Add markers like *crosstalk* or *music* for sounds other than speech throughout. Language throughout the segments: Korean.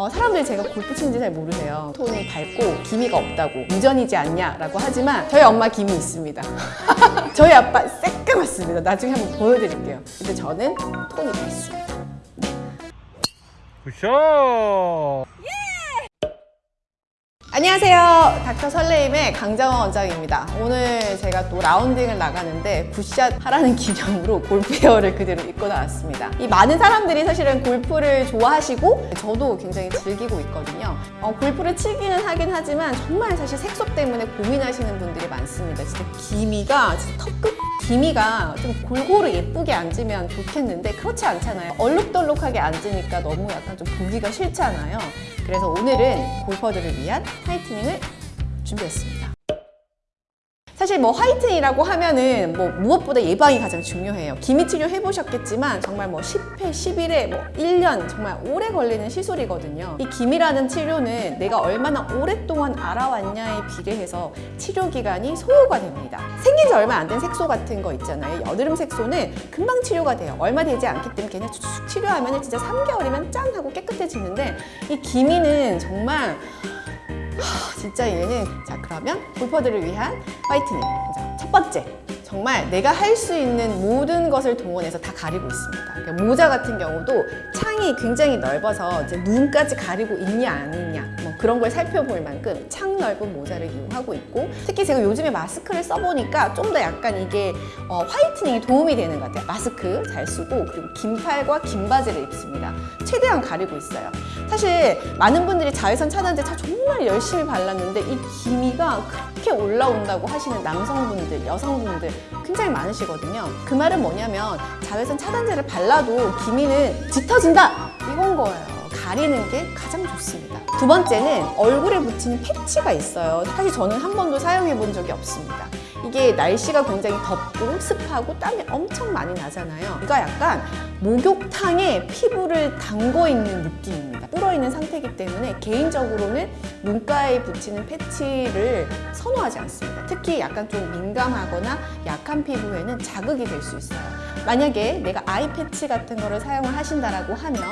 어, 사람들이 제가 골프 치는지 잘 모르세요. 톤이 밝고 기미가 없다고 유전이지 않냐라고 하지만 저희 엄마 기미 있습니다. *laughs* 저희 아빠 새까맣습니다. 나중에 한번 보여드릴게요. 근데 저는 톤이 밝습니다. Good shot! 안녕하세요. 닥터 설레임의 강정원 원장입니다. 오늘 제가 또 라운딩을 나가는데 good shot 하라는 *laughs* 기념으로 골프웨어를 그대로 입고 나왔습니다. 이 많은 사람들이 사실은 골프를 좋아하시고 저도 굉장히 즐기고 있거든요. 어, 골프를 치기는 하긴 하지만 정말 사실 색소 때문에 고민하시는 분들이 많습니다. 진짜 기미가 턱끝 기미가 좀 골고루 예쁘게 앉으면 좋겠는데 그렇지 않잖아요. 얼룩덜룩하게 앉으니까 너무 약간 좀 보기가 싫잖아요. 그래서 오늘은 골퍼들을 위한 화이트닝을 준비했습니다. 사실 뭐 화이트닝이라고 하면은 뭐 무엇보다 예방이 가장 중요해요. 기미 치료 해보셨겠지만 정말 뭐 10회, 11회, 뭐 1년 정말 오래 걸리는 시술이거든요. 이 기미라는 치료는 내가 얼마나 오랫동안 알아왔냐에 비례해서 치료 기간이 소요가 됩니다. 생긴 지 얼마 안 된 색소 같은 거 있잖아요. 여드름 색소는 금방 치료가 돼요. 얼마 되지 않기 때문에 그냥 쭉 치료하면 진짜 3개월이면 짠 하고 깨끗해지는데 이 기미는 정말 하, 진짜 얘는 자 그러면 골퍼들을 위한 화이트닝 자, 첫 번째. 정말 내가 할 수 있는 모든 것을 동원해서 다 가리고 있습니다. 그러니까 모자 같은 경우도 창이 굉장히 넓어서 이제 눈까지 가리고 있냐 아니냐. 뭐 그런 걸 살펴볼 만큼 창 넓은 모자를 이용하고 있고 특히 제가 요즘에 마스크를 써보니까 좀 더 약간 이게 어, 화이트닝이 도움이 되는 것 같아요 마스크 잘 쓰고 그리고 긴 팔과 긴 바지를 입습니다 최대한 가리고 있어요 사실 많은 분들이 자외선 차단제 차 정말 열심히 발랐는데 이 기미가 그렇게 올라온다고 하시는 남성분들, 여성분들 굉장히 많으시거든요. 그 말은 뭐냐면 자외선 차단제를 발라도 기미는 짙어진다 이건 거예요. 가리는 게 가장 좋습니다. 두 번째는 얼굴에 붙이는 패치가 있어요. 사실 저는 한 번도 사용해 본 적이 없습니다. 이게 날씨가 굉장히 덥고 습하고 땀이 엄청 많이 나잖아요. 이가 약간 목욕탕에 피부를 담궈 있는 느낌입니다. 불어 있는 상태이기 때문에 개인적으로는 눈가에 붙이는 패치를 선호하지 않습니다. 특히 약간 좀 민감하거나 약한 피부에는 자극이 될 수 있어요. 만약에 내가 아이 패치 같은 거를 사용을 하신다라고 하면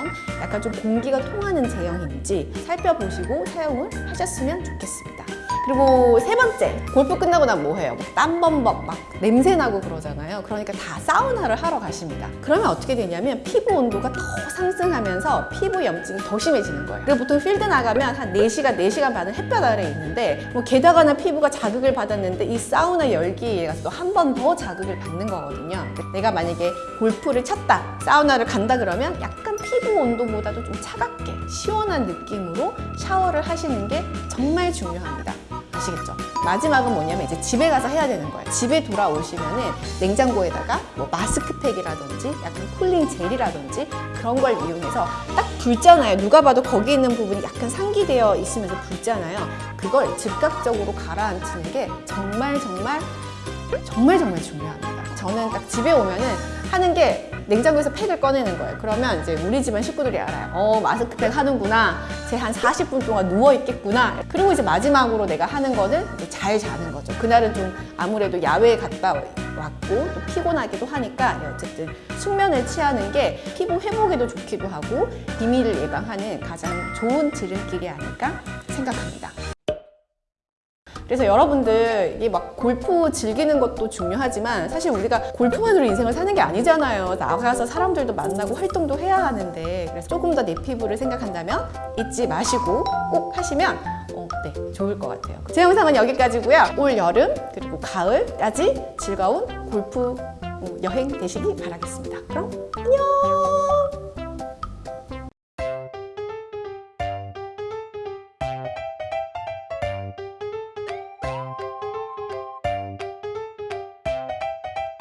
약간 좀 공기가 통하는 제형인지 살펴보시고 사용을 하셨으면 좋겠습니다. 그리고 세 번째, 골프 끝나고 난뭐 해요? 땀범벅 막 냄새 나고 그러잖아요. 그러니까 다 사우나를 하러 가십니다. 그러면 어떻게 되냐면 피부 온도가 더 상승하면서 피부 염증이 더 심해지는 거예요. 그리고 보통 필드 나가면 한 4시간, 4시간 반은 햇볕 아래 있는데 뭐 게다가나 피부가 자극을 받았는데 이 사우나 열기에 의해서 또 한 번 더 자극을 받는 거거든요. 내가 만약에 골프를 쳤다, 사우나를 간다 그러면 약간 피부 온도보다도 좀 차갑게 시원한 느낌으로 샤워를 하시는 게 정말 중요합니다. 아시겠죠? 마지막은 뭐냐면 이제 집에 가서 해야 되는 거예요. 집에 돌아오시면은 냉장고에다가 뭐 마스크팩이라든지 약간 쿨링 젤이라든지 그런 걸 이용해서 딱 붉잖아요. 누가 봐도 거기 있는 부분이 약간 상기되어 있으면서 붉잖아요. 그걸 즉각적으로 가라앉히는 게 정말 정말 정말 정말 중요합니다. 저는 딱 집에 오면은 하는 게 냉장고에서 팩을 꺼내는 거예요. 그러면 이제 우리 집안 식구들이 알아요. 어, 마스크팩 하는구나. 쟤 한 40분 동안 누워있겠구나. 그리고 이제 마지막으로 내가 하는 거는 잘 자는 거죠. 그날은 좀 아무래도 야외에 갔다 왔고 또 피곤하기도 하니까 어쨌든 숙면을 취하는 게 피부 회복에도 좋기도 하고 비밀을 예방하는 가장 좋은 지름길이 아닐까 생각합니다. 그래서 여러분들 이게 막 골프 즐기는 것도 중요하지만 사실 우리가 골프만으로 인생을 사는 게 아니잖아요. 나가서 사람들도 만나고 활동도 해야 하는데 그래서 조금 더 내 피부를 생각한다면 잊지 마시고 꼭 하시면 어, 네, 좋을 것 같아요. 제 영상은 여기까지고요. 올 여름 그리고 가을까지 즐거운 골프 음, 여행 되시기 바라겠습니다. 그럼